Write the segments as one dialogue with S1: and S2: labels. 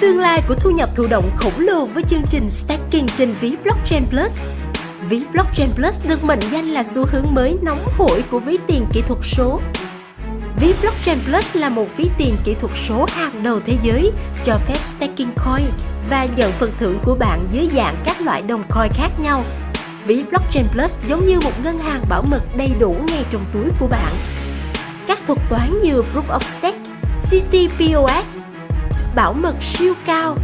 S1: Tương lai của thu nhập thụ động khổng lồ với chương trình stacking trên ví Blockchain Plus. Ví Blockchain Plus được mệnh danh là xu hướng mới nóng hổi của ví tiền kỹ thuật số. Ví Blockchain Plus là một ví tiền kỹ thuật số hàng đầu thế giới cho phép staking coin và nhận phần thưởng của bạn dưới dạng các loại đồng coin khác nhau. Ví Blockchain Plus giống như một ngân hàng bảo mật đầy đủ ngay trong túi của bạn. Các thuật toán như Proof of Stake, CCPOS, bảo mật siêu cao,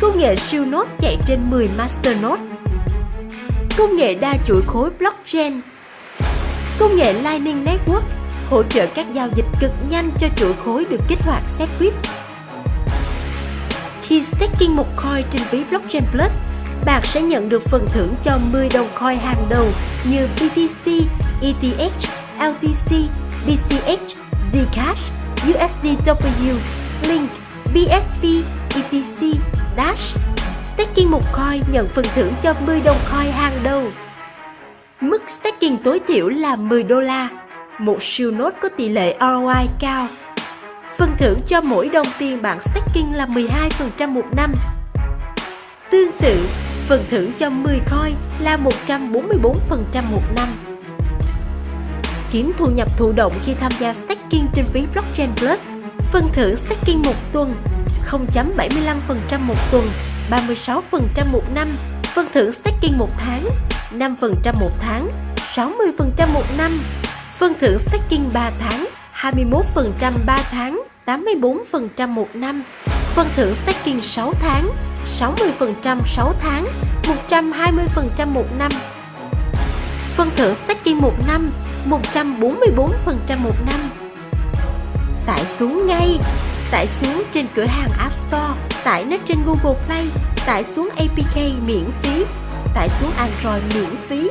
S1: công nghệ siêu nốt chạy trên 10 master node, công nghệ đa chuỗi khối blockchain, công nghệ Lightning Network hỗ trợ các giao dịch cực nhanh cho chuỗi khối được kích hoạt xét quyết. Khi staking một coin trên ví Blockchain Plus, bạn sẽ nhận được phần thưởng cho 10 đồng coin hàng đầu như BTC, ETH, LTC, BCH, Zcash, USDW, Link, BSV, ETC, Dash. Staking một coin nhận phần thưởng cho 10 đồng coin hàng đầu. Mức staking tối thiểu là 10 đô la, một siêu nốt có tỷ lệ ROI cao. Phần thưởng cho mỗi đồng tiền bạn staking là 12% một năm. Tương tự, phần thưởng cho 10 coin là 144% một năm. Kiếm thu nhập thụ động khi tham gia staking trên ví Blockchain Plus Phần thưởng stacking một tuần 0.75% một tuần 36% một năm. Phần thưởng stacking một tháng 5% một tháng 60% một năm. Phần thưởng stacking 3 tháng 21% 3 tháng 84% một năm. Phần thưởng stacking 6 tháng 60% 6 tháng 120% một năm. Phần thưởng stacking một năm 144% một năm. Tải xuống ngay, Tải xuống trên cửa hàng App Store, Tải nó trên Google Play, Tải xuống APK miễn phí, Tải xuống Android miễn phí.